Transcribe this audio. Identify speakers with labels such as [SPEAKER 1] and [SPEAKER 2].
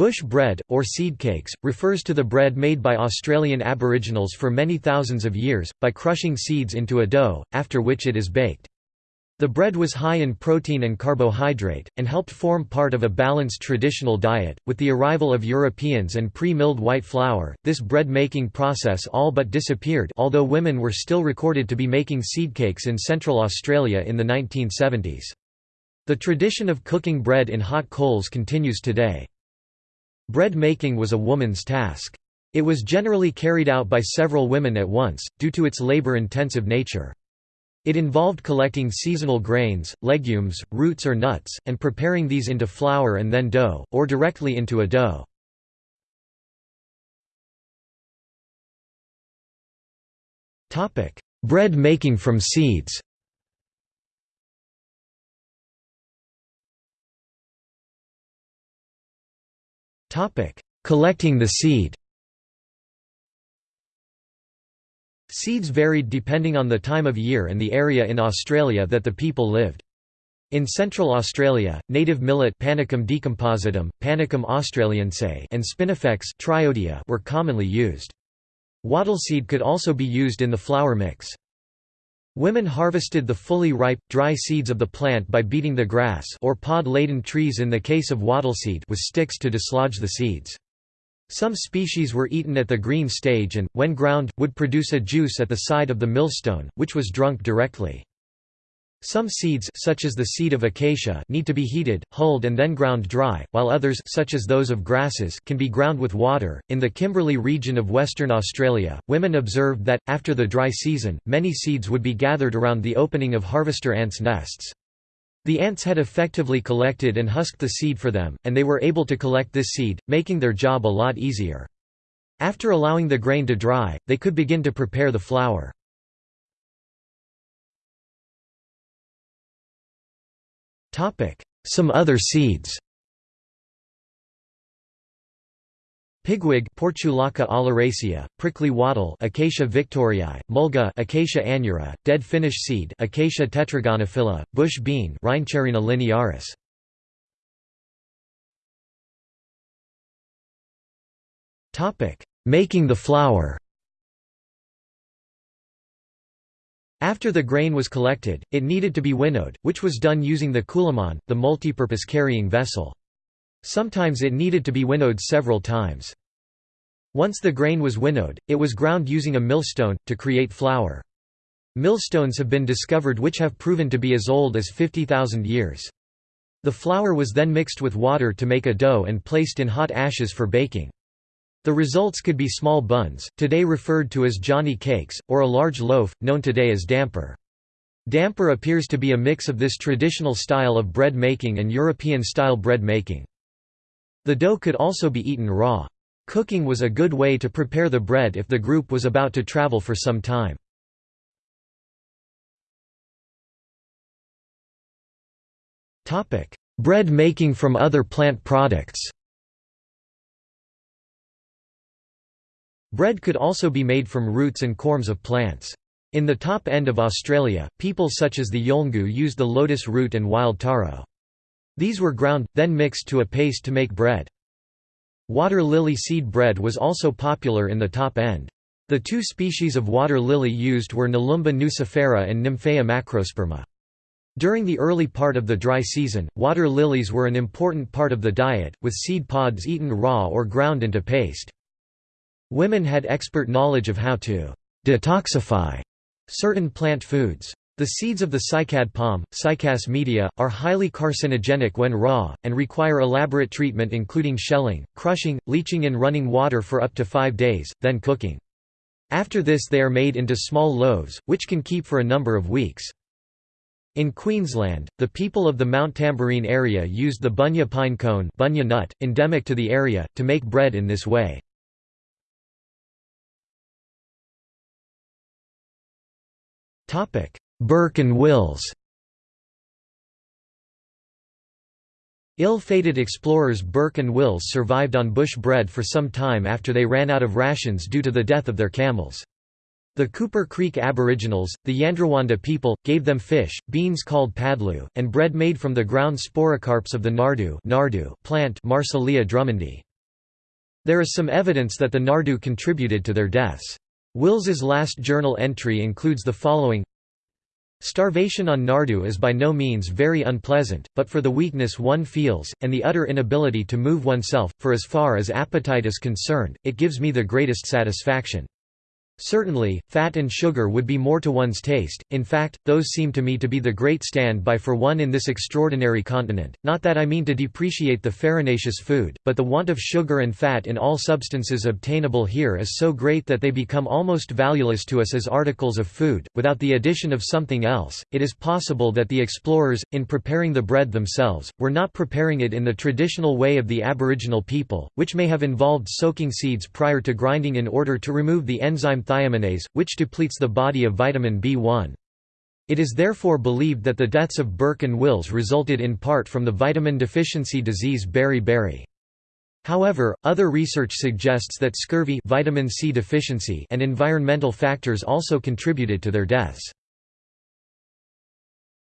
[SPEAKER 1] Bush bread, or seed cakes, refers to the bread made by Australian Aboriginals for many thousands of years, by crushing seeds into a dough, after which it is baked. The bread was high in protein and carbohydrate, and helped form part of a balanced traditional diet. With the arrival of Europeans and pre milled white flour, this bread making process all but disappeared, although women were still recorded to be making seed cakes in Central Australia in the 1970s. The tradition of cooking bread in hot coals continues today. Bread making was a woman's task. It was generally carried out by several women at once, due to its labor intensive nature. It involved collecting seasonal grains, legumes, roots or nuts, and preparing these into flour and then dough, or directly into a dough. Bread making from seeds Collecting the seed Seeds varied depending on the time of year and the area in Australia that the people lived. In Central Australia, native millet Panicum decompositum, Panicum australiense and spinifex triodia were commonly used. Wattleseed could also be used in the flour mix. Women harvested the fully ripe, dry seeds of the plant by beating the grass or pod-laden trees in the case of wattleseed with sticks to dislodge the seeds. Some species were eaten at the green stage and, when ground, would produce a juice at the side of the millstone, which was drunk directly. Some seeds such as the seed of acacia need to be heated, hulled and then ground dry, while others such as those of grasses can be ground with water. In the Kimberley region of Western Australia, women observed that after the dry season, many seeds would be gathered around the opening of harvester ants' nests. The ants had effectively collected and husked the seed for them, and they were able to collect this seed, making their job a lot easier. After allowing the grain to dry, they could begin to prepare the flour. Some other seeds Pigweed Portulaca oleracea, prickly wattle Acacia victoriae, mulga Acacia aneura, dead finish seed Acacia tetragonophylla, bush bean Rhyncharrhena linearis. Making the flour. After the grain was collected, it needed to be winnowed, which was done using the coolamon, the multipurpose carrying vessel. Sometimes it needed to be winnowed several times. Once the grain was winnowed, it was ground using a millstone, to create flour. Millstones have been discovered which have proven to be as old as 50,000 years. The flour was then mixed with water to make a dough and placed in hot ashes for baking. The results could be small buns, today referred to as Johnny cakes, or a large loaf, known today as damper. Damper appears to be a mix of this traditional style of bread making and European-style bread making. The dough could also be eaten raw. Cooking was a good way to prepare the bread if the group was about to travel for some time. bread making from other plant products Bread could also be made from roots and corms of plants. In the top end of Australia, people such as the Yolngu used the lotus root and wild taro. These were ground, then mixed to a paste to make bread. Water lily seed bread was also popular in the top end. The two species of water lily used were Nelumbo nucifera and Nymphaea macrosperma. During the early part of the dry season, water lilies were an important part of the diet, with seed pods eaten raw or ground into paste. Women had expert knowledge of how to «detoxify» certain plant foods. The seeds of the cycad palm, Cycas media, are highly carcinogenic when raw, and require elaborate treatment including shelling, crushing, leaching in running water for up to five days, then cooking. After this they are made into small loaves, which can keep for a number of weeks. In Queensland, the people of the Mount Tamborine area used the bunya pine cone bunya nut, endemic to the area, to make bread in this way. Burke and Wills Ill-fated explorers Burke and Wills survived on bush bread for some time after they ran out of rations due to the death of their camels. The Cooper Creek Aboriginals, the Yandruwandha people, gave them fish, beans called padlu, and bread made from the ground sporocarps of the nardoo, nardoo plant Marsilea drummondii. There is some evidence that the Nardoo contributed to their deaths. Wills's last journal entry includes the following Starvation on Nardoo is by no means very unpleasant, but for the weakness one feels, and the utter inability to move oneself, for as far as appetite is concerned, it gives me the greatest satisfaction. Certainly, fat and sugar would be more to one's taste, in fact, those seem to me to be the great stand-by for one in this extraordinary continent, not that I mean to depreciate the farinaceous food, but the want of sugar and fat in all substances obtainable here is so great that they become almost valueless to us as articles of food, without the addition of something else. It is possible that the explorers, in preparing the bread themselves, were not preparing it in the traditional way of the aboriginal people, which may have involved soaking seeds prior to grinding in order to remove the enzyme thiaminase, which depletes the body of vitamin B1. It is therefore believed that the deaths of Burke and Wills resulted in part from the vitamin deficiency disease beriberi. However, other research suggests that scurvy vitamin C deficiency and environmental factors also contributed to their deaths.